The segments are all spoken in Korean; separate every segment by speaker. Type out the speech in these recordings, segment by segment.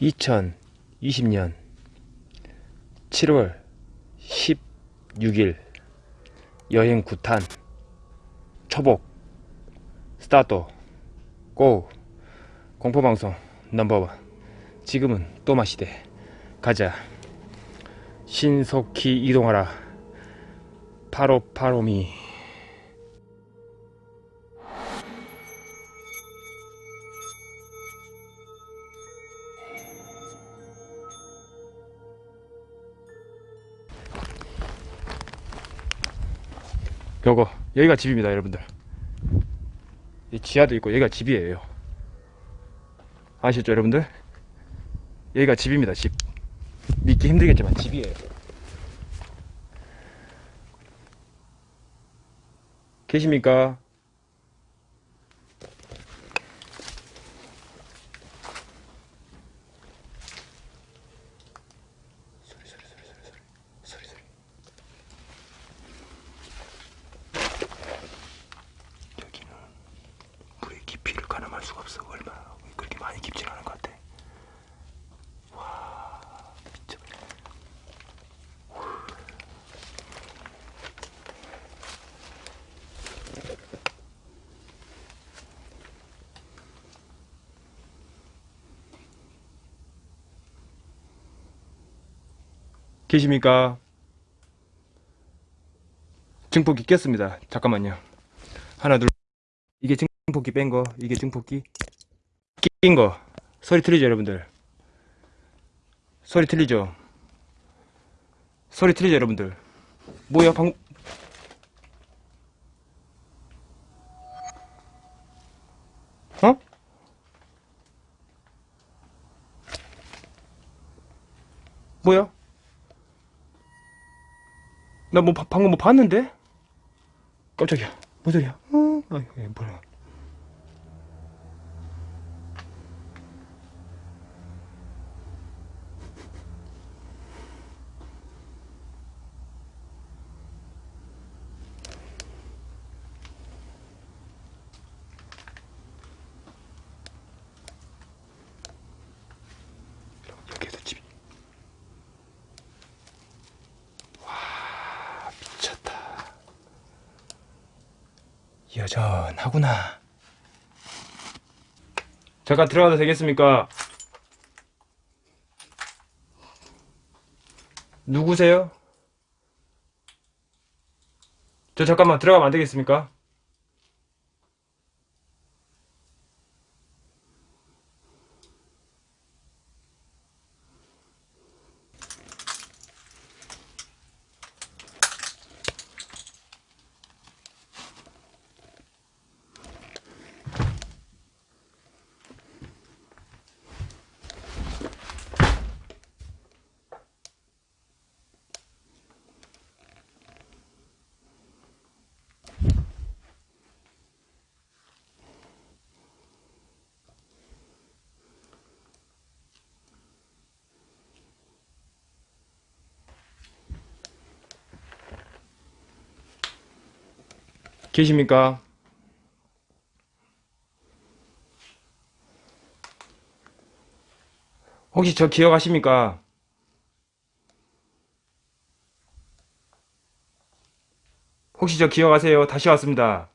Speaker 1: 2020년 7월 16일 여행 구탄 초복 스타트 고! 공포방송 넘버원. 지금은 또 마시대. 가자. 신속히 이동하라. 파로파로미 요거 여기가 집입니다 여러분들. 이 지하도 있고 여기가 집이에요. 아시죠 여러분들? 여기가 집입니다 집. 믿기 힘들겠지만 집이에요. 계십니까 소리 소리 소리 소리 소리 소리 소리 여기는 물의 깊이를 가늠할 수가 없어 얼마나 그렇게 많이 깊진 않은 것 같아 와 미쳐버려 계십니까? 증폭기 꼈습니다. 잠깐만요. 하나 둘 증폭기 뺀 거, 이게 증폭기 낀 거. 소리 틀리죠, 여러분들? 소리 틀리죠? 소리 틀리죠, 여러분들? 뭐야, 방 어? 뭐야? 나 뭐 방금 뭐 봤는데? 깜짝이야. 뭔 소리야? 어? 아, 이게 뭐야? 여기에도 집이 미쳤다. 여전하구나. 잠깐 들어가도 되겠습니까? 누구세요? 저 잠깐만 들어가면 안 되겠습니까? 계십니까? 혹시 저 기억하십니까? 혹시 저 기억하세요? 다시 왔습니다.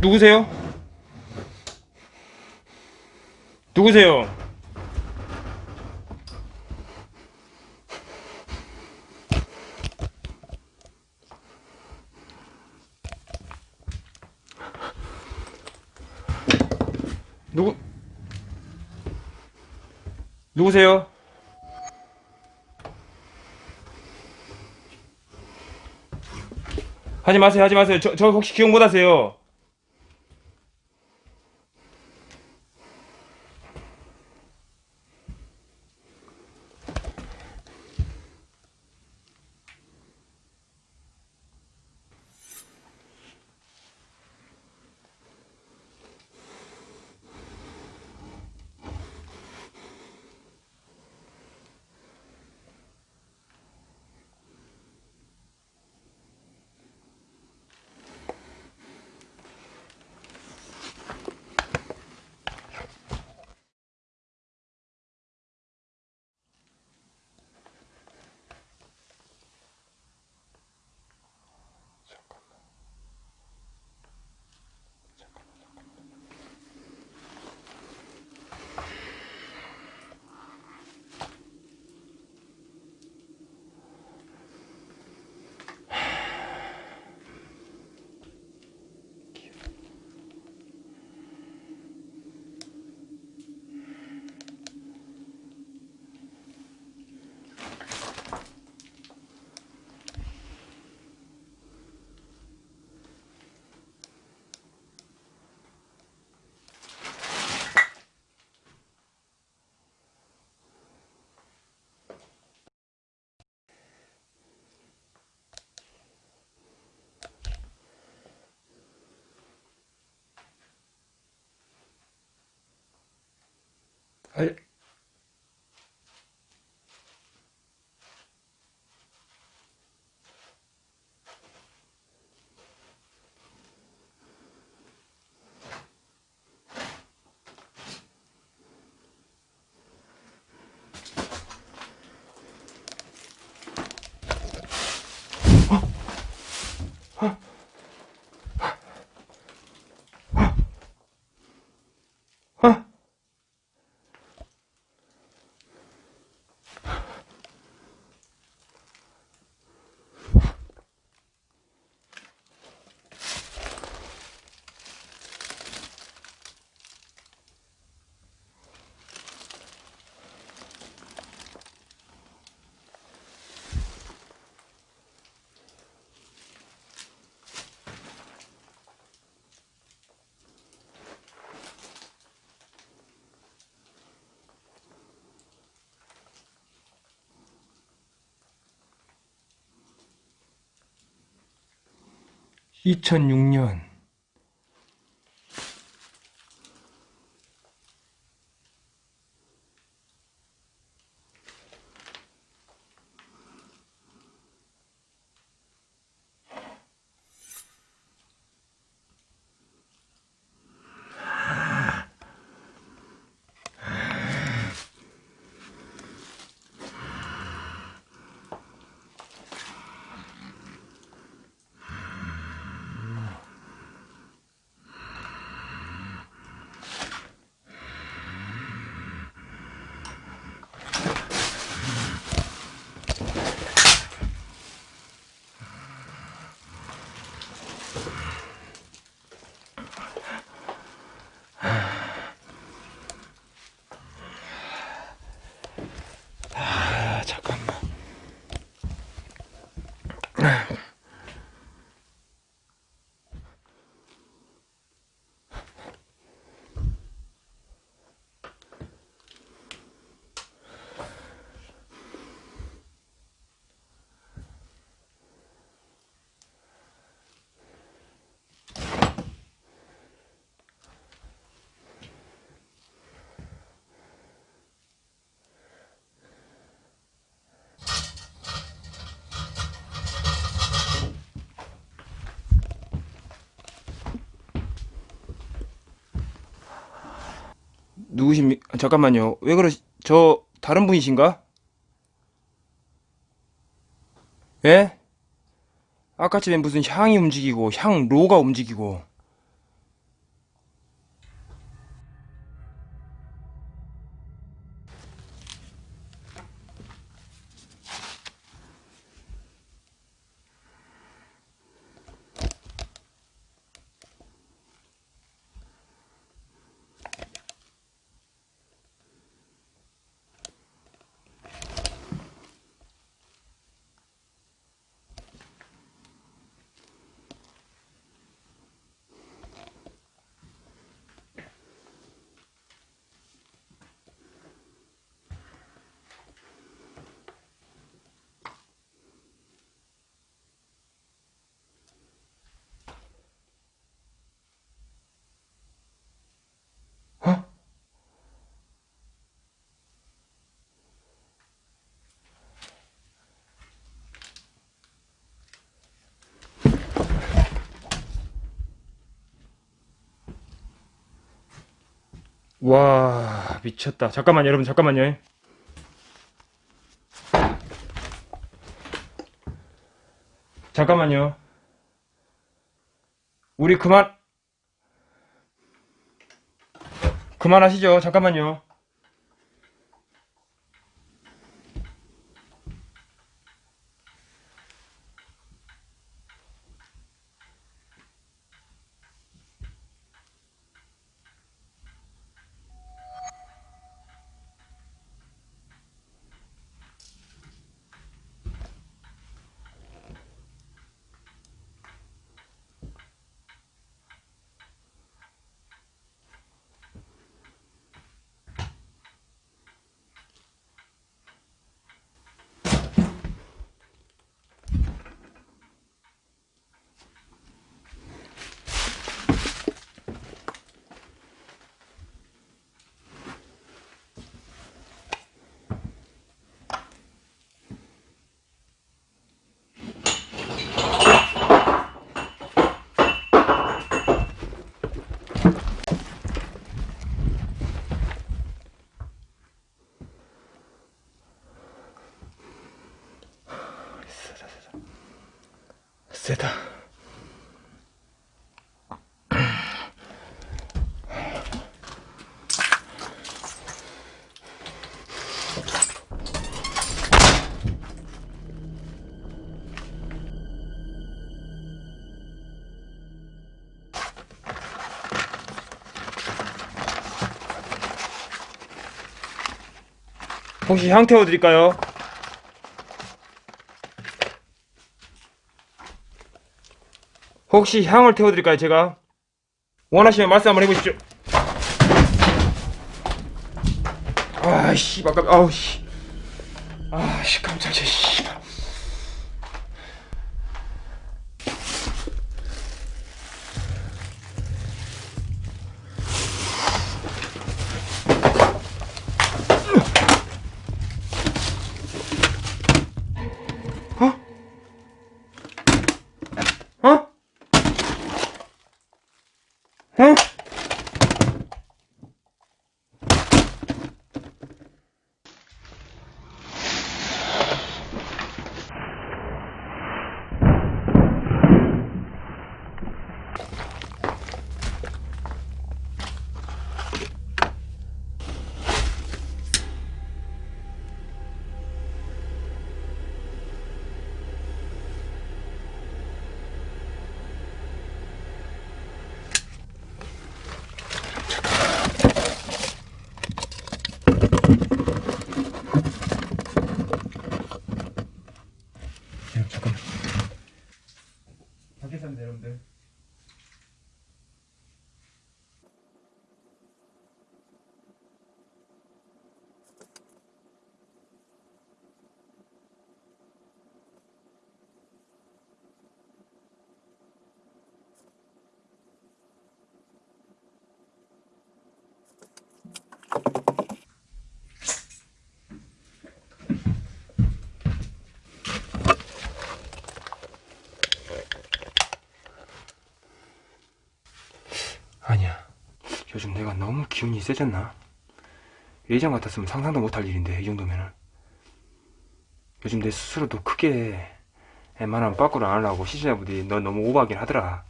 Speaker 1: 누구세요? 누구세요? 누구 누구세요? 하지 마세요 하지 마세요 저, 저 혹시 기억 못 하세요 2006년 누구십니까? 잠깐만요. 왜 그러, 저, 다른 분이신가? 예? 아까 집엔 무슨 향이 움직이고, 향로가 움직이고. 와, 미쳤다. 잠깐만요, 여러분, 잠깐만요. 잠깐만요. 우리 그만, 그만하시죠. 잠깐만요. 세다. 혹시 향 태워드릴까요? 혹시 향을 태워드릴까요, 제가? 원하시면 말씀 한번 해보십시오. 아이씨, 깜 아우, 씨. 아씨, 깜짝이야, 씨. 응? 야, 잠깐만. 밖에 삽니다, 여러분들. 아니야. 요즘 내가 너무 기운이 세졌나? 예전 같았으면 상상도 못할 일인데, 이 정도면은. 요즘 내 스스로도 크게 웬만하면 빠꾸를 안 하려고 시청자분들이 넌 너무 오버하긴 하더라.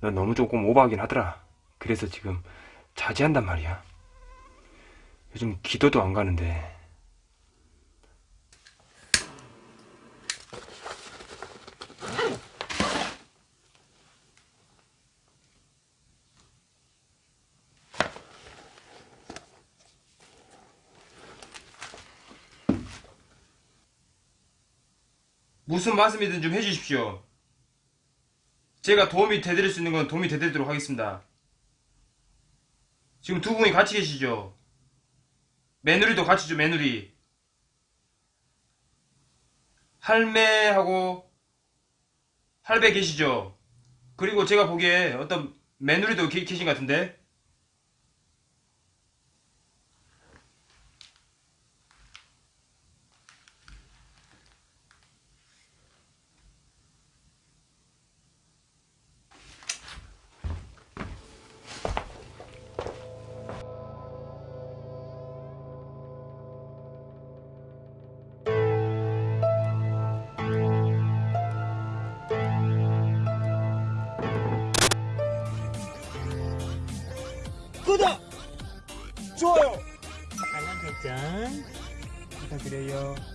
Speaker 1: 넌 너무 조금 오버하긴 하더라. 그래서 지금 자제한단 말이야. 요즘 기도도 안 가는데. 무슨 말씀이든 좀 해주십시오. 제가 도움이 되드릴 수 있는 건 도움이 되드리도록 하겠습니다. 지금 두 분이 같이 계시죠? 며느리도 같이 죠, 며느리. 할매하고 할배 계시죠? 그리고 제가 보기에 어떤 며느리도 계- 계신 것 같은데?
Speaker 2: 좋아요!
Speaker 3: 알람 설정
Speaker 2: 부탁드려요.
Speaker 3: 어,